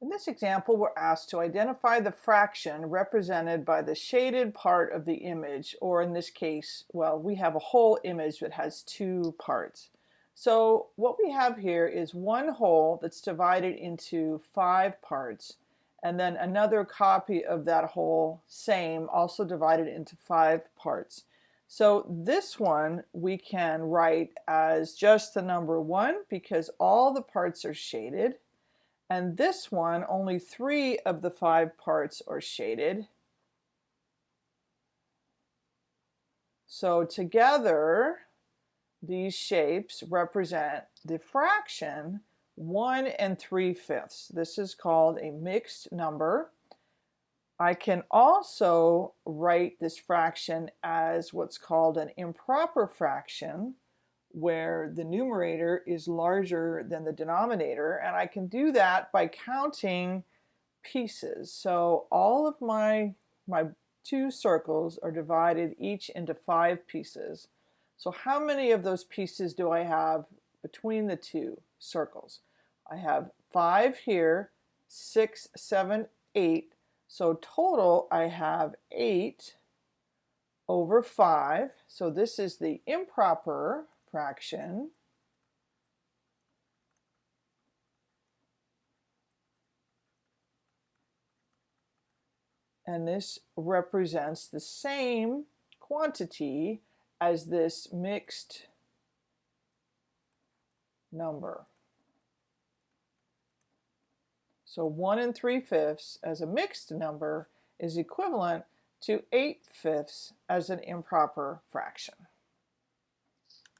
In this example, we're asked to identify the fraction represented by the shaded part of the image, or in this case, well, we have a whole image that has two parts. So what we have here is one whole that's divided into five parts, and then another copy of that whole, same, also divided into five parts. So this one we can write as just the number one because all the parts are shaded. And this one, only three of the five parts are shaded. So together, these shapes represent the fraction 1 and 3 fifths. This is called a mixed number. I can also write this fraction as what's called an improper fraction where the numerator is larger than the denominator and I can do that by counting pieces. So all of my, my two circles are divided each into five pieces. So how many of those pieces do I have between the two circles? I have five here, six, seven, eight. So total I have eight over five. So this is the improper fraction and this represents the same quantity as this mixed number. So 1 and 3 fifths as a mixed number is equivalent to 8 fifths as an improper fraction.